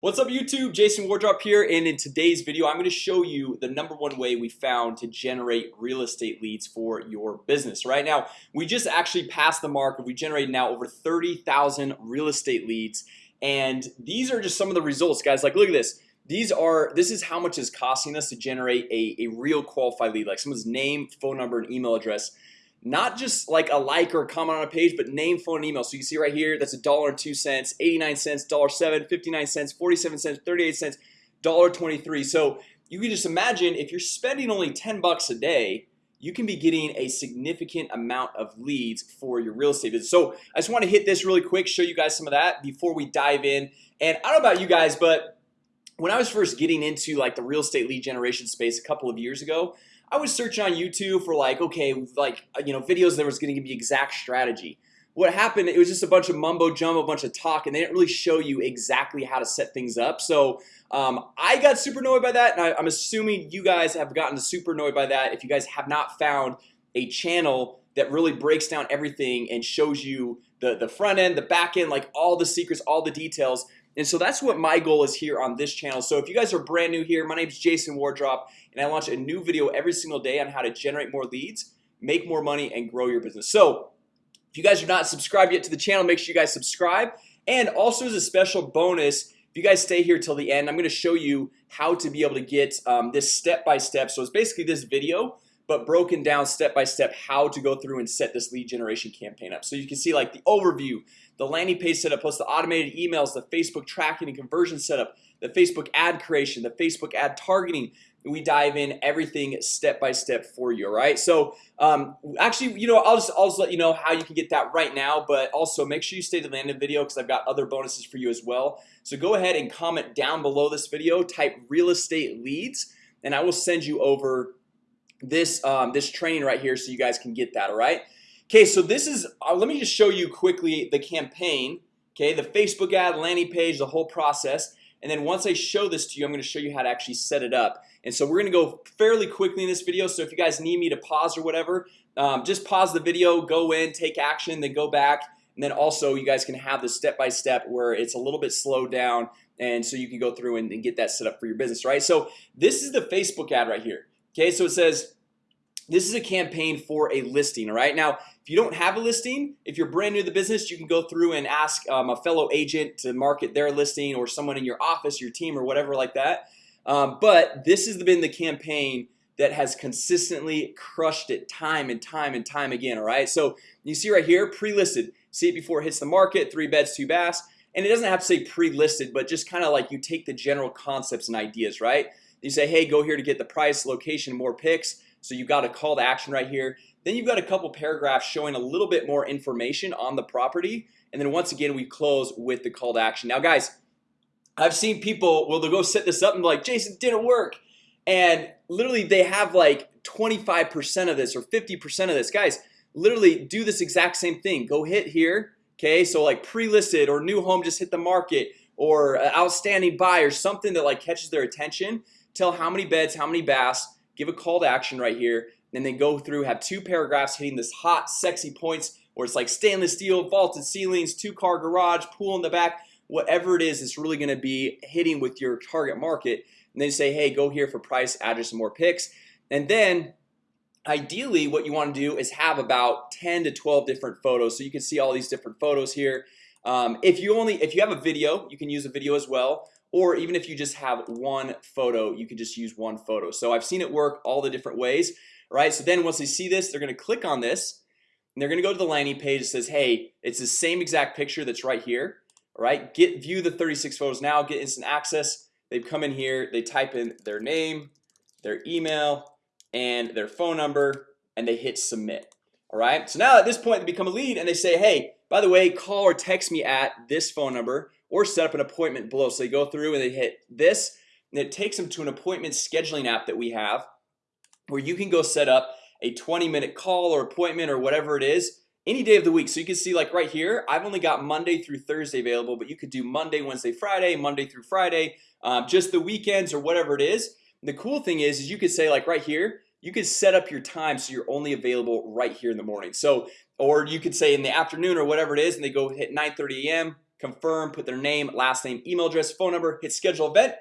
What's up YouTube? Jason Wardrop here and in today's video I'm going to show you the number one way we found to generate real estate leads for your business. Right now We just actually passed the mark we generated now over 30,000 real estate leads and these are just some of the results guys. Like look at this. These are this is how much is costing us to generate a, a real qualified lead like someone's name phone number and email address not just like a like or a comment on a page but name phone and email. So you see right here that's a dollar and two cents 89 cents dollar 7 59 cents 47 cents 38 cents dollar 23 so you can just imagine if you're spending only 10 bucks a day you can be getting a significant amount of leads for your real estate business. So I just want to hit this really quick show you guys some of that before we dive in. And I don't know about you guys but when I was first getting into like the real estate lead generation space a couple of years ago I was searching on YouTube for like okay like you know videos that was gonna give me exact strategy. What happened it was just a bunch of mumbo jumbo a bunch of talk and they didn't really show you exactly how to set things up. So um, I got super annoyed by that and I, I'm assuming you guys have gotten super annoyed by that if you guys have not found a channel that really breaks down everything and shows you the the front end the back end like all the secrets all the details and so that's what my goal is here on this channel. So if you guys are brand new here, my name is Jason Wardrop and I launch a new video every single day on how to generate more leads make more money and grow your business. So if you guys are not subscribed yet to the channel make sure you guys subscribe. And also as a special bonus if you guys stay here till the end I'm gonna show you how to be able to get um, this step-by-step. -step. So it's basically this video but broken down step by step how to go through and set this lead generation campaign up. So you can see like the overview the landing page setup plus the automated emails the Facebook tracking and conversion setup the Facebook ad creation the Facebook ad targeting. We dive in everything step by step for you right? So um, actually you know I'll just, I'll just let you know how you can get that right now but also make sure you stay to the end of the video because I've got other bonuses for you as well. So go ahead and comment down below this video type real estate leads and I will send you over this um, this training right here so you guys can get that all right Okay, so this is uh, let me just show you quickly the campaign Okay, the Facebook ad landing page the whole process. And then once I show this to you I'm going to show you how to actually set it up. And so we're gonna go fairly quickly in this video. So if you guys need me to pause or whatever um, just pause the video go in take action then go back. And then also you guys can have the step-by-step -step where it's a little bit slowed down and so you can go through and, and get that set up for your business right? So this is the Facebook ad right here Okay, so it says this is a campaign for a listing all right? Now if you don't have a listing if you're brand new to the business you can go through and ask um, a fellow agent to market their listing or someone in your office your team or whatever like that. Um, but this has been the campaign that has consistently crushed it time and time and time again all right? So you see right here pre-listed. See it before it hits the market three beds two baths. And it doesn't have to say pre-listed but just kind of like you take the general concepts and ideas right? You say hey go here to get the price location more pics so you've got a call to action right here. Then you've got a couple paragraphs showing a little bit more information on the property. And then once again we close with the call to action. Now guys I've seen people will they'll go set this up and like Jason didn't work. And literally they have like 25% of this or 50% of this. Guys literally do this exact same thing. Go hit here Okay, so like pre-listed or new home just hit the market or uh, outstanding buy or something that like catches their attention. Tell how many beds how many baths give a call to action right here and then go through have two paragraphs hitting this hot sexy points where it's like stainless steel vaulted ceilings two-car garage pool in the back. Whatever it is it's really going to be hitting with your target market. And then say hey go here for price address and more pics. And then ideally what you want to do is have about 10 to 12 different photos. So you can see all these different photos here um, if you only if you have a video you can use a video as well or even if you just have one photo you can just use one photo. So I've seen it work all the different ways right? So then once they see this they're gonna click on this and they're gonna go to the landing page that says hey it's the same exact picture that's right here right? Get view the 36 photos now get instant access. They've come in here they type in their name their email and their phone number and they hit submit all right? So now at this point they become a lead and they say hey by the way call or text me at this phone number or set up an appointment below. So they go through and they hit this and it takes them to an appointment scheduling app that we have where you can go set up a 20-minute call or appointment or whatever it is any day of the week. So you can see like right here I've only got Monday through Thursday available but you could do Monday Wednesday Friday Monday through Friday um, just the weekends or whatever it is. The cool thing is is you could say like right here you could set up your time so you're only available right here in the morning. So or you could say in the afternoon or whatever it is and they go hit 9 30 a.m confirm put their name last name email address phone number hit schedule event.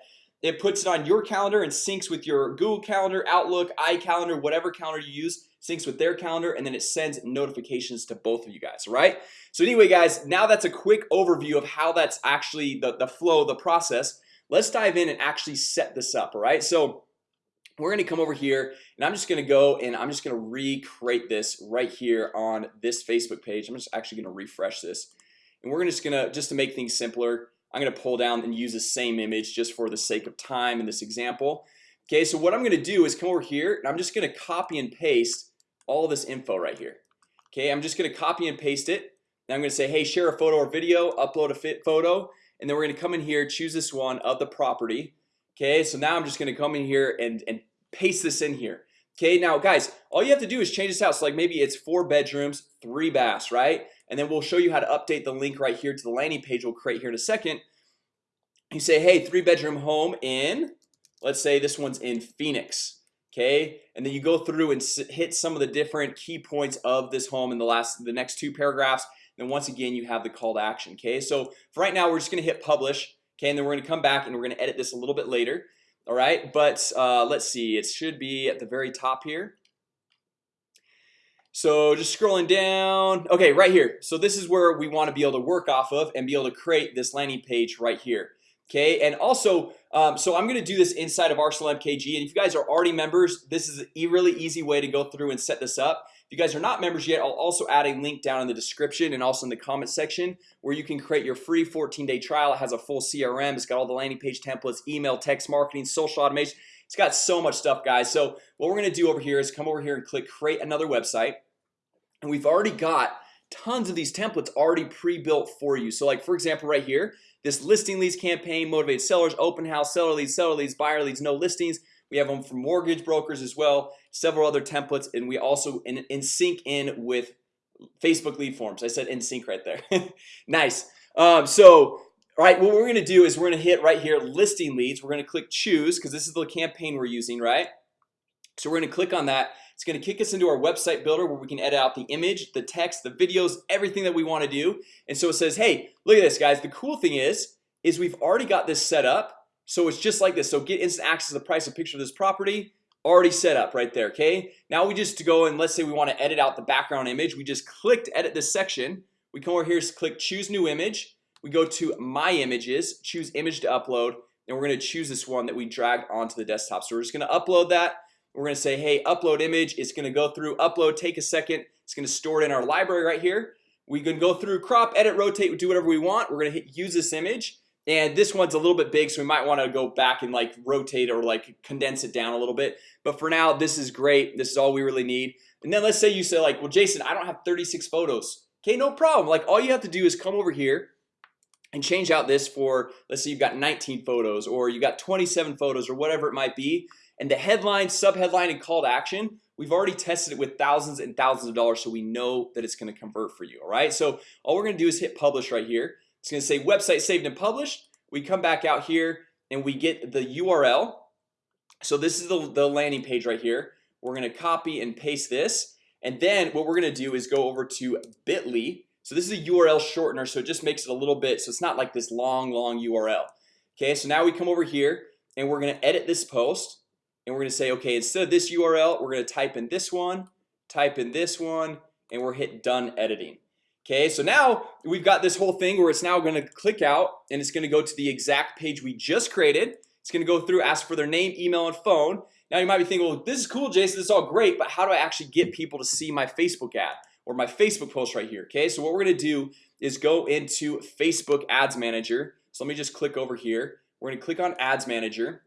It puts it on your calendar and syncs with your Google Calendar Outlook iCalendar whatever calendar you use syncs with their calendar and then it sends notifications to both of you guys right? So anyway guys now that's a quick overview of how that's actually the, the flow the process let's dive in and actually set this up all right? So we're gonna come over here and I'm just gonna go and I'm just gonna recreate this right here on this Facebook page. I'm just actually gonna refresh this. And we're just gonna just to make things simpler I'm gonna pull down and use the same image just for the sake of time in this example. Okay, so what I'm gonna do is come over here and I'm just gonna copy and paste all this info right here. Okay, I'm just gonna copy and paste it. Now I'm gonna say hey share a photo or video upload a fit photo. And then we're gonna come in here choose this one of the property Okay, so now I'm just gonna come in here and and paste this in here. Okay, now guys, all you have to do is change this out So like maybe it's four bedrooms three baths, right? And then we'll show you how to update the link right here to the landing page We'll create here in a second. You say hey three bedroom home in Let's say this one's in Phoenix. Okay, and then you go through and hit some of the different key points of this home in the last the next two paragraphs. Then once again, you have the call to action Okay, so for right now, we're just gonna hit publish Okay, and then we're gonna come back and we're gonna edit this a little bit later all right, but uh, let's see it should be at the very top here. So just scrolling down. Okay, right here. So this is where we want to be able to work off of and be able to create this landing page right here Okay, and also um, so I'm gonna do this inside of Arsenal MKG and if you guys are already members This is a really easy way to go through and set this up if you guys are not members yet I'll also add a link down in the description and also in the comment section where you can create your free 14-day trial. It has a full CRM It's got all the landing page templates email text marketing social automation. It's got so much stuff guys. So what we're gonna do over here is come over here and click create another website. And we've already got tons of these templates already pre-built for you. So like for example right here this listing leads campaign motivate sellers open house seller leads seller leads buyer leads no listings we have them for mortgage brokers as well several other templates and we also in, in sync in with Facebook lead forms. I said in sync right there. Nice. Um, so all right what we're gonna do is we're gonna hit right here listing leads. We're gonna click choose because this is the campaign we're using right? So we're gonna click on that. It's gonna kick us into our website builder where we can edit out the image the text the videos everything that we want to do. And so it says hey look at this guys. The cool thing is is we've already got this set up so it's just like this. So get instant access to the price of picture of this property already set up right there Okay, now we just to go and let's say we want to edit out the background image. We just clicked edit this section. We come over here click choose new image. We go to my images choose image to upload and we're going to choose this one that we dragged onto the desktop. So we're just going to upload that. We're gonna say hey upload image. It's gonna go through upload take a second. It's gonna store it in our library right here. We can go through crop edit rotate do whatever we want. We're gonna hit use this image and this one's a little bit big so we might want to go back and like rotate or like condense it down a little bit. But for now this is great. This is all we really need. And then let's say you say like well Jason I don't have 36 photos. Okay no problem. Like all you have to do is come over here and change out this for let's say you've got 19 photos or you got 27 photos or whatever it might be. And the headline subheadline and call to action We've already tested it with thousands and thousands of dollars So we know that it's going to convert for you All right, so all we're gonna do is hit publish right here it's gonna say website saved and published. We come back out here and we get the URL so this is the, the landing page right here. We're gonna copy and paste this. And then what we're gonna do is go over to bit.ly. So this is a URL shortener so it just makes it a little bit so it's not like this long long URL Okay, so now we come over here and we're gonna edit this post. And we're gonna say okay instead of this URL we're gonna type in this one type in this one and we're hit done editing Okay, so now we've got this whole thing where it's now going to click out and it's going to go to the exact page we just created. It's going to go through ask for their name email and phone. Now you might be thinking well this is cool Jason This is all great But how do I actually get people to see my Facebook ad or my Facebook post right here? Okay, so what we're gonna do is go into Facebook Ads Manager. So let me just click over here. We're gonna click on Ads Manager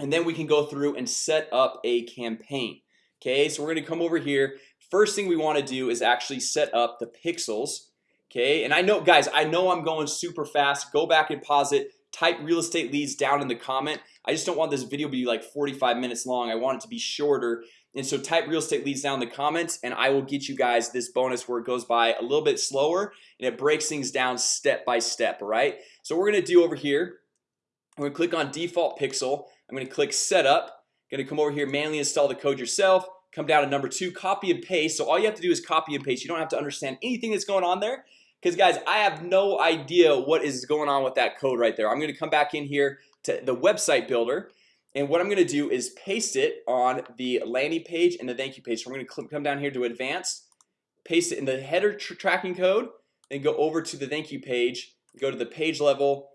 and then we can go through and set up a campaign. Okay, so we're gonna come over here first thing we want to do is actually set up the pixels Okay, and I know guys I know I'm going super fast. Go back and pause it. Type real estate leads down in the comment. I just don't want this video to be like 45 minutes long. I want it to be shorter. And so type real estate leads down in the comments and I will get you guys this bonus where it goes by a little bit slower and it breaks things down step by step All right, so we're gonna do over here I'm gonna click on default pixel. I'm gonna click setup. Gonna come over here manually install the code yourself come down to number two copy and paste. So all you have to do is copy and paste. You don't have to understand anything that's going on there. Because guys I have no idea what is going on with that code right there. I'm gonna come back in here to the website builder and what I'm gonna do is paste it on the landing page and the thank you page. So I'm gonna come down here to advanced paste it in the header tracking code and go over to the thank you page go to the page level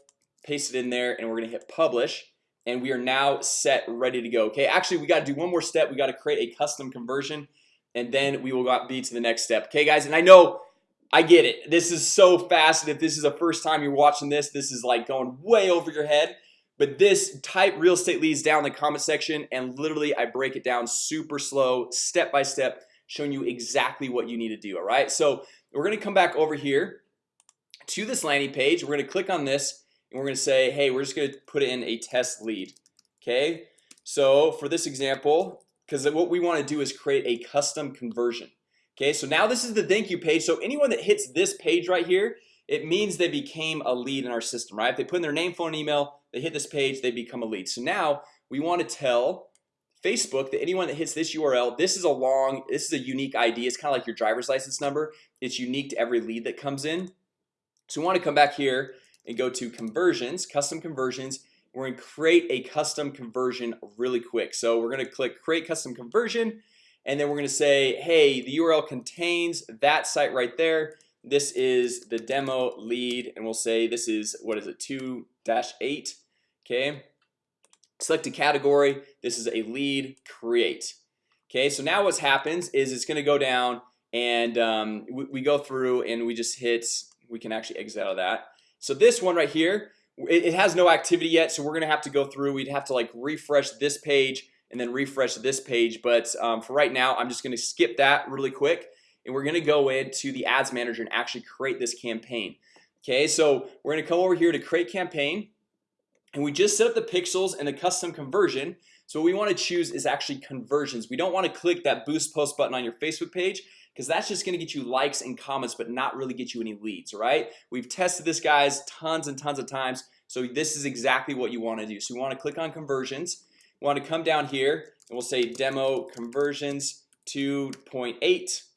paste it in there and we're gonna hit publish and we are now set ready to go okay? Actually we got to do one more step. We got to create a custom conversion and then we will be to the next step okay guys? And I know I get it. This is so fast and if this is the first time you're watching this this is like going way over your head. But this type real estate leads down in the comment section and literally I break it down super slow step by step showing you exactly what you need to do All right, so we're gonna come back over here to this landing page. We're gonna click on this and we're gonna say hey we're just gonna put it in a test lead Okay, so for this example because what we want to do is create a custom conversion Okay, so now this is the thank you page. So anyone that hits this page right here it means they became a lead in our system right? If they put in their name phone email they hit this page they become a lead. So now we want to tell Facebook that anyone that hits this URL this is a long this is a unique ID It's kind of like your driver's license number. It's unique to every lead that comes in. So we want to come back here and go to conversions custom conversions. We're gonna create a custom conversion really quick. So we're gonna click create custom conversion and then we're gonna say hey the URL contains that site right there. This is the demo lead and we'll say this is what is it 2-8 Okay. Select a category. This is a lead create. Okay, so now what happens is it's gonna go down and um, we, we go through and we just hit we can actually exit out of that so this one right here it, has no activity yet So we're gonna have to go through. We'd have to like refresh this page and then refresh this page But um, for right now, I'm just gonna skip that really quick and we're gonna go into the ads manager and actually create this campaign. Okay, so we're gonna come over here to create campaign and we just set up the pixels and the custom conversion. So what we want to choose is actually conversions. We don't want to click that boost post button on your Facebook page because that's just gonna get you likes and comments But not really get you any leads, right? We've tested this guys tons and tons of times So this is exactly what you want to do So we want to click on conversions we want to come down here and we'll say demo conversions 2.8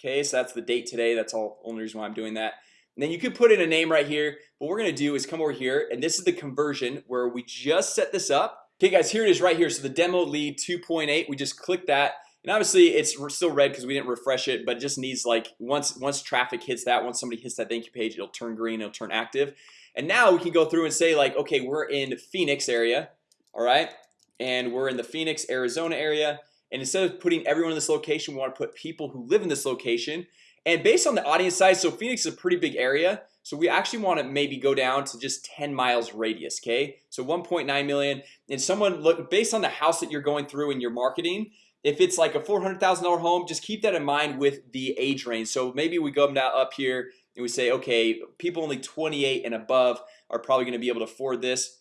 Okay, so that's the date today. That's all only reason why I'm doing that and then you could put in a name right here What we're gonna do is come over here and this is the conversion where we just set this up Okay guys here it is right here So the demo lead 2.8 we just click that and obviously it's still red because we didn't refresh it But it just needs like once once traffic hits that once somebody hits that thank you page It'll turn green it'll turn active. And now we can go through and say like okay we're in Phoenix area All right, and we're in the Phoenix Arizona area. And instead of putting everyone in this location we want to put people who live in this location. And based on the audience size so Phoenix is a pretty big area. So we actually want to maybe go down to just 10 miles radius Okay, so 1.9 million. And someone look based on the house that you're going through in your marketing if it's like a $400,000 home just keep that in mind with the age range. So maybe we go now up here and we say okay people only 28 and above are probably going to be able to afford this.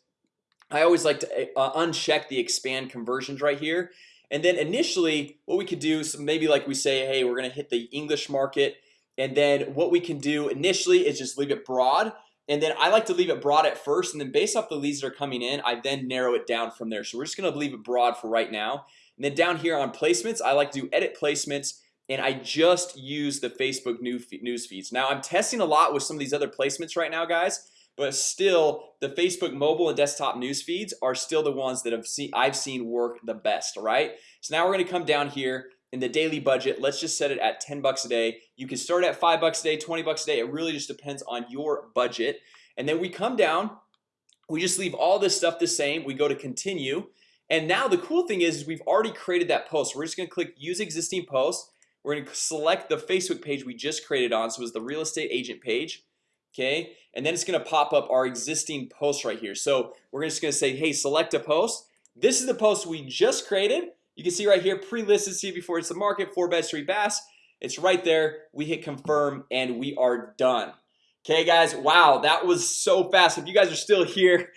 I always like to uh, uncheck the expand conversions right here. And then initially what we could do so maybe like we say hey we're gonna hit the English market. And then what we can do initially is just leave it broad and then I like to leave it broad at first and then based off the leads that are coming in I then narrow it down from there. So we're just gonna leave it broad for right now. And then down here on placements I like to do edit placements and I just use the Facebook news feeds. Now I'm testing a lot with some of these other placements right now guys but still the Facebook mobile and desktop news feeds are still the ones that have seen I've seen work the best right? So now we're gonna come down here in the daily budget Let's just set it at 10 bucks a day. You can start at five bucks a day 20 bucks a day. It really just depends on your budget. And then we come down We just leave all this stuff the same. We go to continue. And now the cool thing is, is we've already created that post. We're just gonna click use existing post. We're gonna select the Facebook page we just created on. So it was the real estate agent page Okay, and then it's gonna pop up our existing post right here. So we're just gonna say hey select a post. This is the post we just created You can see right here pre-listed see before it's the market four beds three bass. It's right there. We hit confirm and we are done. Okay guys Wow, that was so fast. If you guys are still here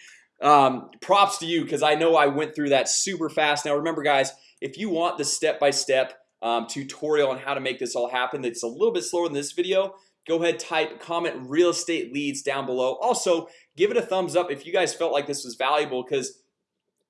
um, Props to you because I know I went through that super fast. Now remember guys if you want the step-by-step -step, um, tutorial on how to make this all happen It's a little bit slower than this video go ahead type comment real estate leads down below. Also give it a thumbs up if you guys felt like this was valuable because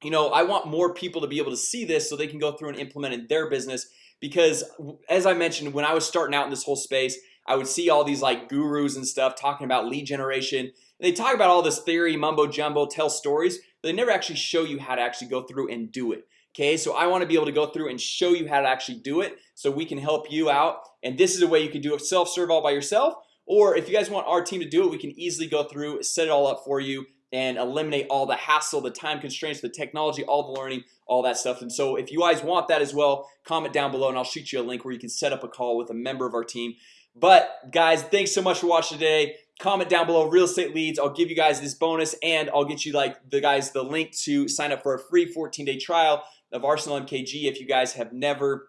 you know I want more people to be able to see this so they can go through and implement in their business because as I mentioned when I was starting out in this whole space I would see all these like gurus and stuff talking about lead generation. They talk about all this theory mumbo-jumbo tell stories But they never actually show you how to actually go through and do it Okay, so I want to be able to go through and show you how to actually do it so we can help you out and this is a way you can do it self-serve all by yourself or if you guys want our team to do it We can easily go through set it all up for you and eliminate all the hassle the time constraints the technology all the learning all that stuff. And so if you guys want that as well comment down below and I'll shoot you a link where you can set up a call with a member of our team. But guys thanks so much for watching today. Comment down below real estate leads. I'll give you guys this bonus and I'll get you like the guys the link to sign up for a free 14-day trial of Arsenal MKG if you guys have never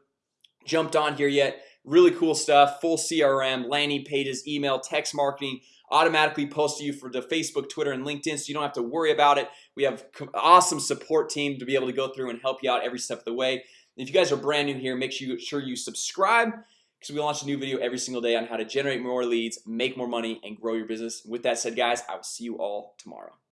jumped on here yet. Really cool stuff full CRM landing pages email text marketing automatically post to you for the Facebook Twitter and LinkedIn so you don't have to worry about it. We have awesome support team to be able to go through and help you out every step of the way. If you guys are brand new here make sure you subscribe because we launch a new video every single day on how to generate more leads make more money and grow your business. With that said guys I will see you all tomorrow